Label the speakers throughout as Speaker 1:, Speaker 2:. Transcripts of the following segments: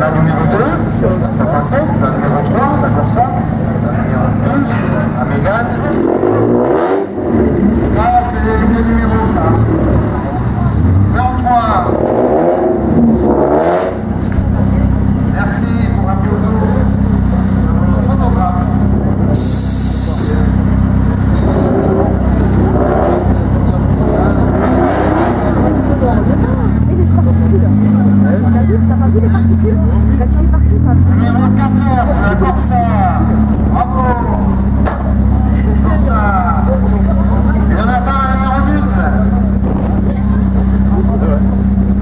Speaker 1: la numéro 2, la 307, la numéro 3, la Corsa, la numéro 12, la Mégane. Ça, c'est quel numéro ça Numéro 3. Merci pour la photo de notre photographe. Numéro 14, la Corsa. Bravo. Corsa. Et on attend la numéro 12.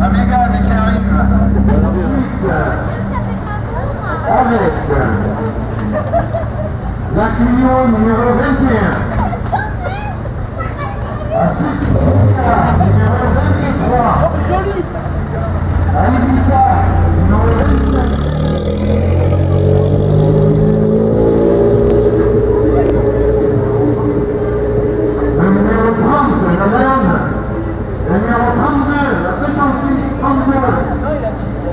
Speaker 1: La Mégane qui arrive. Avec la Clio numéro 21. La Citroën numéro 23. La Ibiza numéro 27. Le numéro 30, la Leone. Le numéro 32, la 206, 32.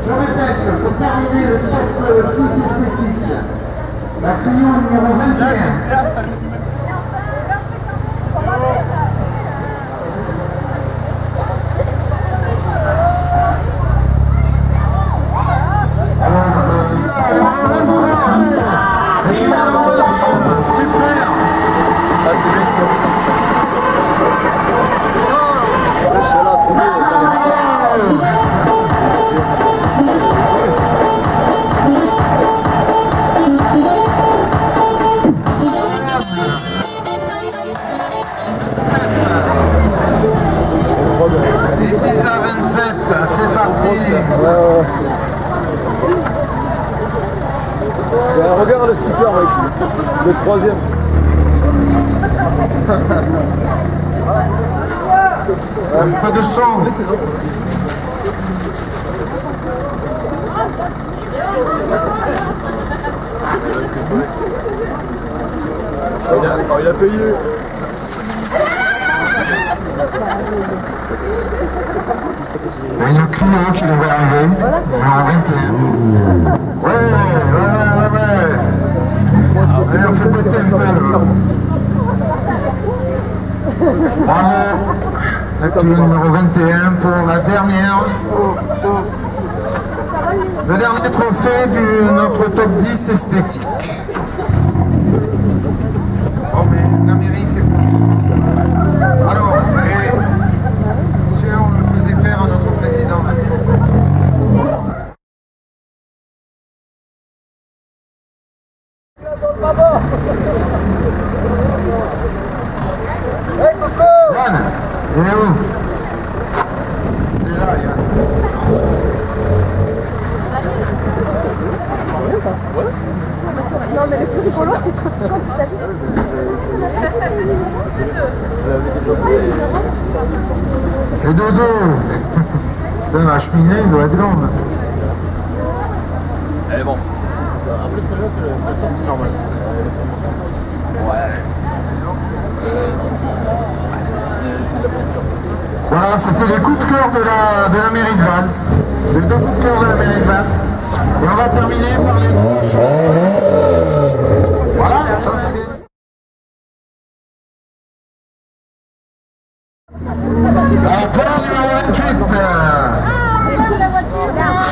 Speaker 1: Je répète, pour terminer le top 10 esthétique, la Clio numéro
Speaker 2: le sticker, mec. Le troisième.
Speaker 1: Un peu de son
Speaker 2: Il a, il a payé.
Speaker 1: Il y a une Clio qui devrait arriver, numéro 21. Ouais, ouais, ouais, ouais, ouais. Clio numéro 21 pour la dernière. Le dernier trophée de notre top 10 esthétique. Bon, mais la mairie, c'est quoi Alors, et, monsieur, on le faisait faire à notre président. Yann, où Il est là, Yann.
Speaker 3: Non, mais le plus rigolo, c'est quand tu t'habilles.
Speaker 1: Et Dodo Putain, la cheminée doit être grande.
Speaker 2: Elle est bon. Après, celle-là, c'est la sortie normale.
Speaker 1: Voilà, c'était les coups de cœur de la, de la mairie de Valls. Les deux coups de la. Et on va terminer par les coups Voilà, ça c'est bien. Numéro 28.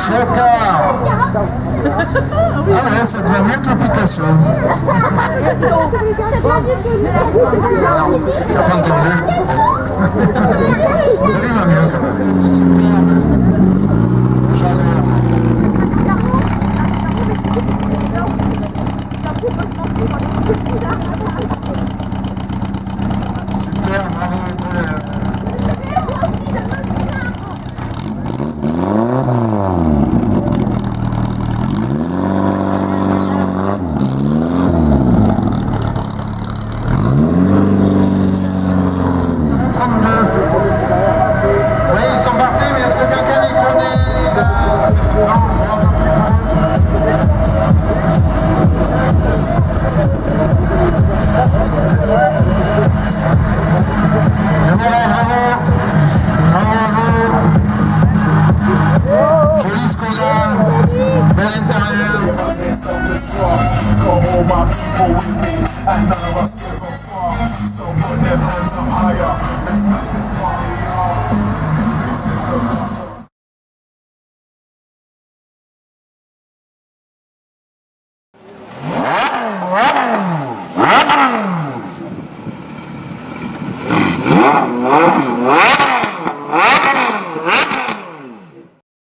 Speaker 1: Chocard. Ah ouais, ça mieux que l'application. Lui va.
Speaker 4: Disgusting